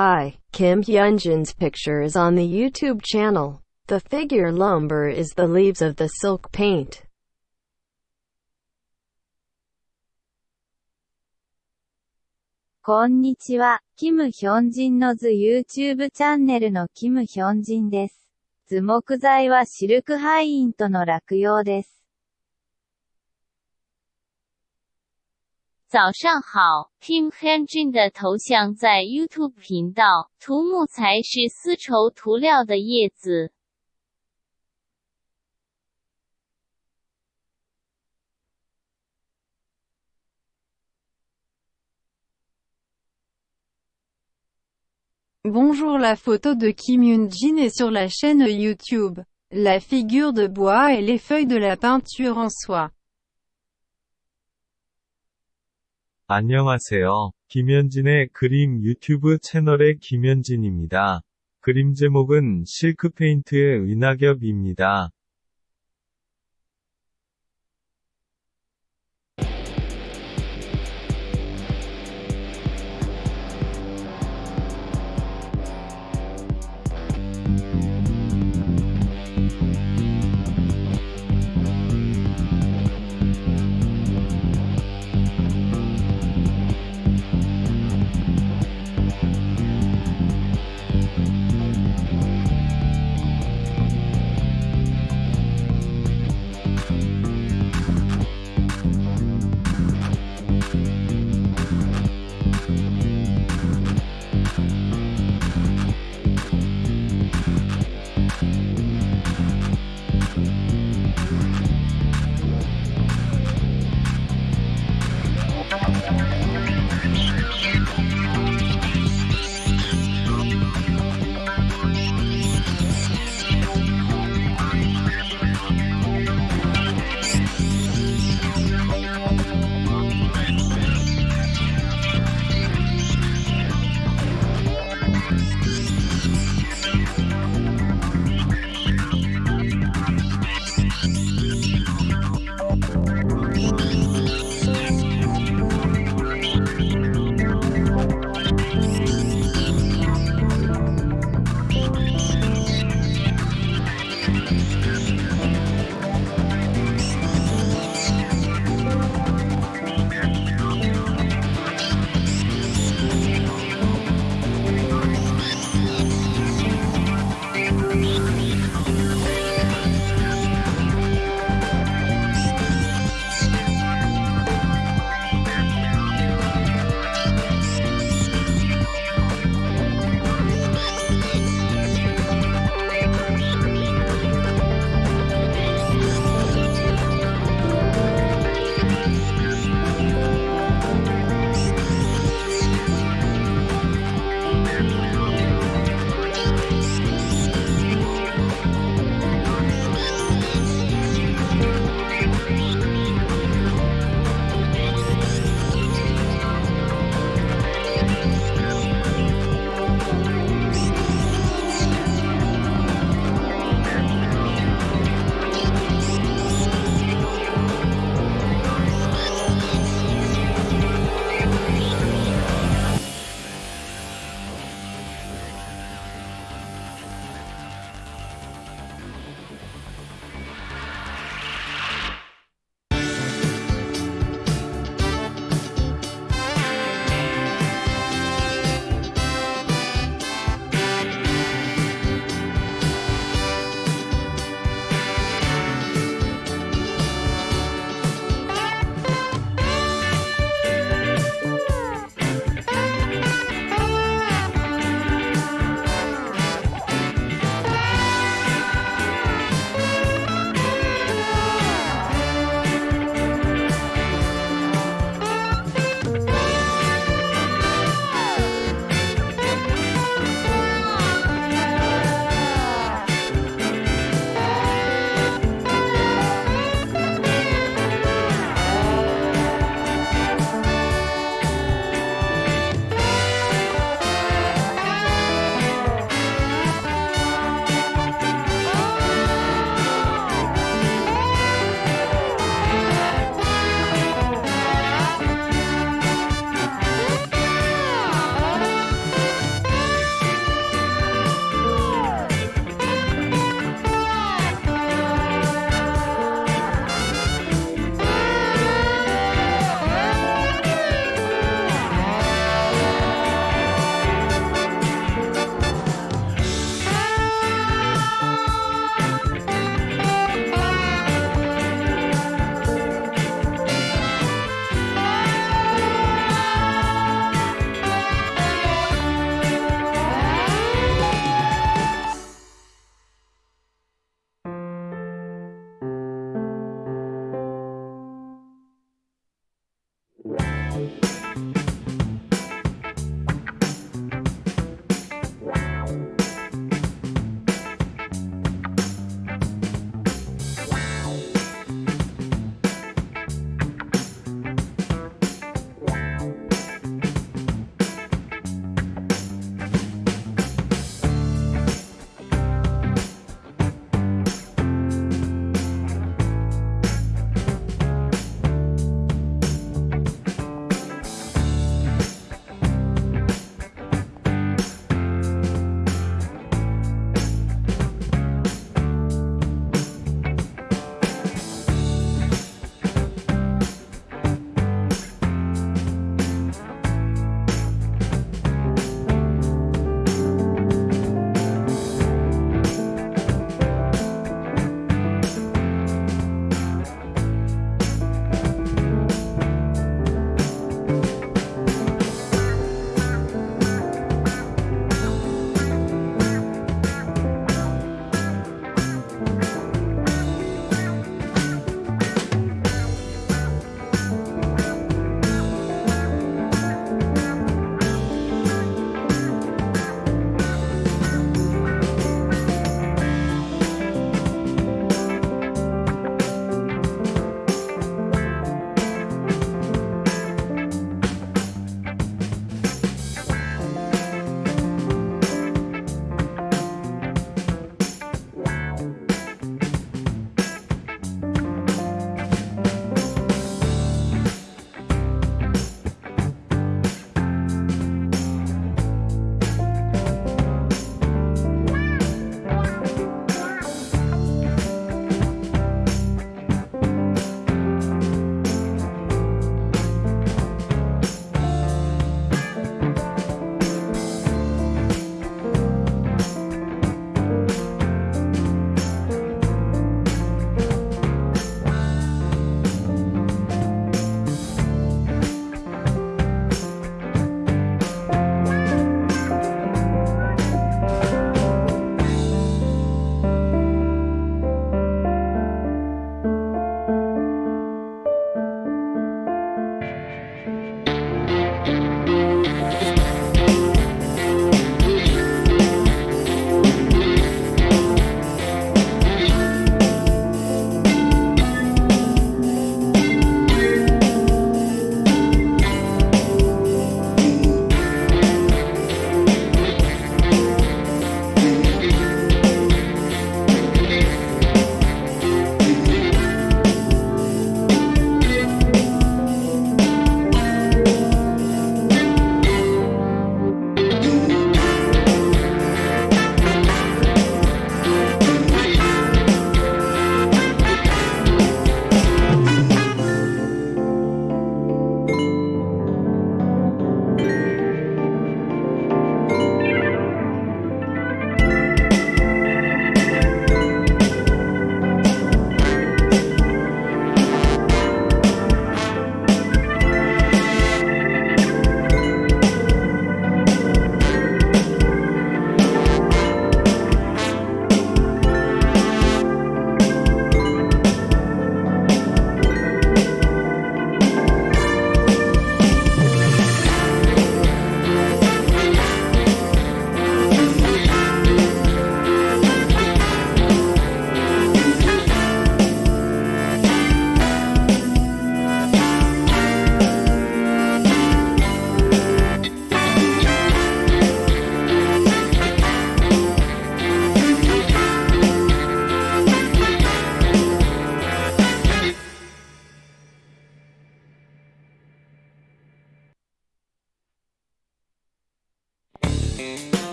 Hi, Kim Hyunjin's picture is on the YouTube channel. The figure lumber is the leaves of the silk paint. こんにちは、キム・ヒョンジンの図 YouTube チャンネルのキム・ヒョンジンです。図木材はシルクハイインとの落葉です。早上好，Kim Hyunjin 的头像在 YouTube 频道，涂木材是丝绸涂料的叶子。Bonjour la photo de Kim Yoon-jin est sur la chaîne YouTube. La figure de bois et les feuilles de la peinture en soie. 안녕하세요. 김현진의 그림 유튜브 채널의 김현진입니다. 그림 제목은 실크 페인트의 은하겹입니다.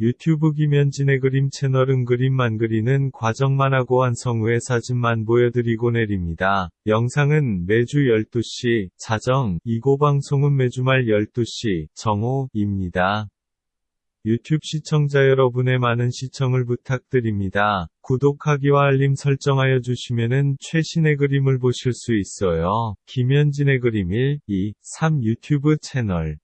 유튜브 김현진의 그림 채널은 그림만 그리는 과정만 하고 완성 후에 사진만 보여드리고 내립니다. 영상은 매주 12시, 자정, 이고 방송은 매주 말 12시, 정오입니다. 유튜브 시청자 여러분의 많은 시청을 부탁드립니다. 구독하기와 알림 설정하여 주시면은 최신의 그림을 보실 수 있어요. 김현진의 그림 1, 2, 3 유튜브 채널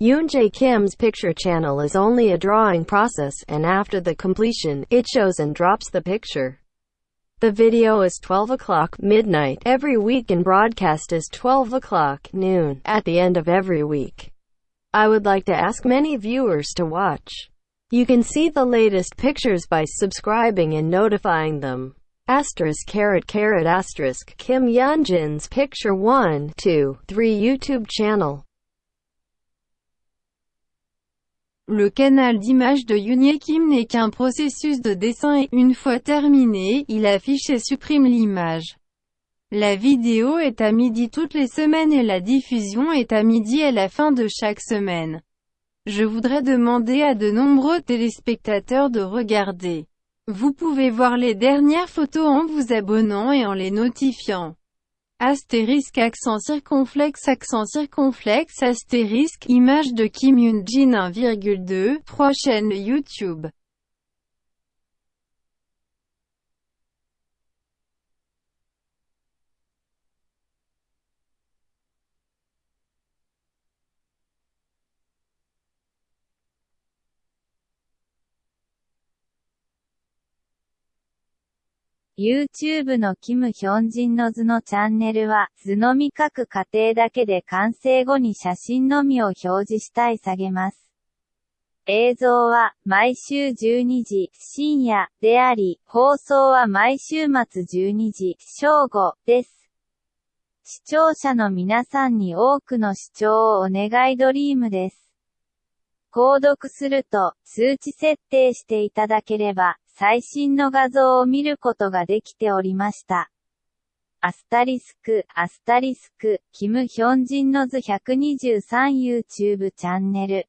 Yoon Jae Kim's picture channel is only a drawing process and after the completion, it shows and drops the picture. The video is 12 o'clock midnight every week and broadcast is 12 o'clock noon at the end of every week. I would like to ask many viewers to watch. You can see the latest pictures by subscribing and notifying them. Asterisk carrot carrot asterisk Kim Yeonjin's Picture 1, 2, 3 YouTube channel. Le canal d'image de Kim n'est qu'un processus de dessin et, une fois terminé, il affiche et supprime l'image. La vidéo est à midi toutes les semaines et la diffusion est à midi à la fin de chaque semaine. Je voudrais demander à de nombreux téléspectateurs de regarder. Vous pouvez voir les dernières photos en vous abonnant et en les notifiant. Astérisque accent circonflexe accent circonflexe astérisque image de Kim Yoon-jin 1,2 3 chaînes YouTube YouTube のキム・ヒョンジンの図のチャンネルは、図のみ書く過程だけで完成後に写真のみを表示したい下げます。映像は、毎週12時、深夜、であり、放送は毎週末12時、正午、です。視聴者の皆さんに多くの視聴をお願いドリームです。購読すると、通知設定していただければ、最新の画像を見ることができておりました。アスタリスク、アスタリスク、キム・ヒョンジンの図 123YouTube チャンネル。